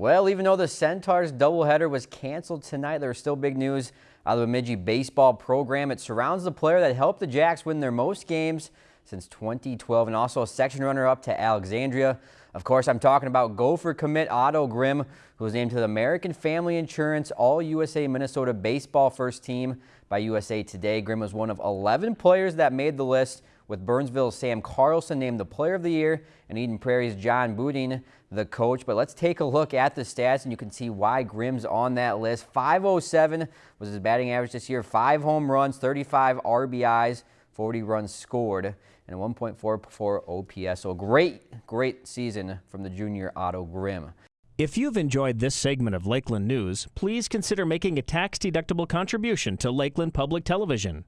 Well, even though the Centaurs doubleheader was canceled tonight, there there's still big news out of the Bemidji baseball program. It surrounds the player that helped the Jacks win their most games since 2012 and also a section runner-up to Alexandria. Of course, I'm talking about Gopher commit Otto Grimm, who was named to the American Family Insurance All-USA Minnesota Baseball First Team by USA Today. Grimm was one of 11 players that made the list with Burnsville's Sam Carlson named the Player of the Year and Eden Prairie's John Boudin the coach. But let's take a look at the stats and you can see why Grimm's on that list. 507 was his batting average this year. Five home runs, 35 RBIs, 40 runs scored, and 1.44 OPS. So a great, great season from the junior Otto Grimm. If you've enjoyed this segment of Lakeland News, please consider making a tax-deductible contribution to Lakeland Public Television.